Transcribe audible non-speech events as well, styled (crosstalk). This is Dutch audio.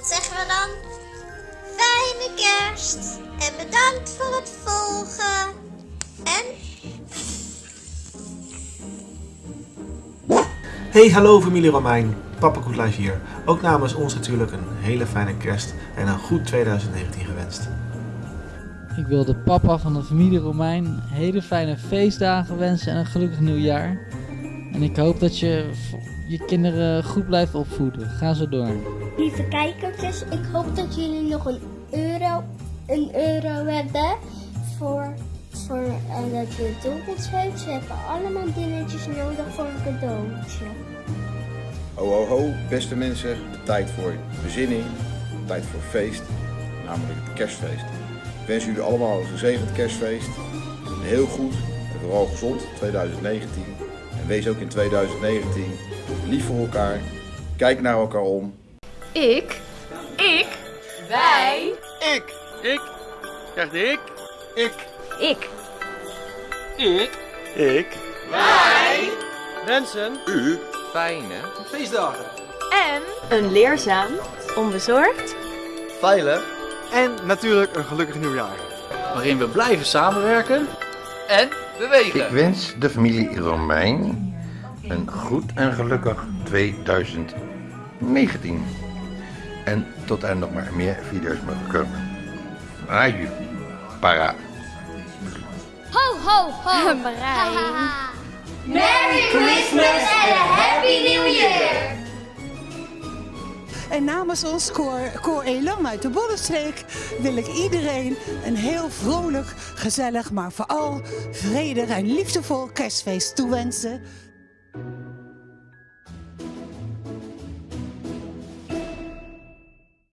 Wat zeggen we dan? Fijne kerst en bedankt voor het volgen. En Hey, hallo familie Romein. Papa Koetlijf hier. Ook namens ons natuurlijk een hele fijne kerst en een goed 2019 gewenst. Ik wil de papa van de familie Romein hele fijne feestdagen wensen en een gelukkig nieuwjaar. En ik hoop dat je je kinderen goed blijft opvoeden. Ga zo door. Lieve kijkertjes, ik hoop dat jullie nog een euro, een euro hebben voor, voor eh, dat je dobbels heeft. Ze hebben allemaal dingetjes nodig voor een cadeautje. Ho ho ho, beste mensen, de tijd voor bezinning, de tijd voor feest, namelijk het kerstfeest. Ik wens jullie allemaal een gezegend kerstfeest, een heel goed en vooral gezond 2019. Wees ook in 2019 lief voor elkaar, kijk naar elkaar om. Ik. Ik. Wij. Ik. Ik. Krijg ik. Ik. Ik. Ik. Ik. Wij. Wensen. U. Fijne. Feestdagen. En een leerzaam, onbezorgd Veilig. En natuurlijk een gelukkig nieuwjaar. Waarin we blijven samenwerken. En bewegen. Ik wens de familie Romein een goed en gelukkig 2019. En tot er nog maar meer video's mogen komen. Aju. Para. Ho, ho, ho! (laughs) Merry En namens ons koor, koor uit de Bollenstreek wil ik iedereen een heel vrolijk, gezellig, maar vooral vredig en liefdevol kerstfeest toewensen.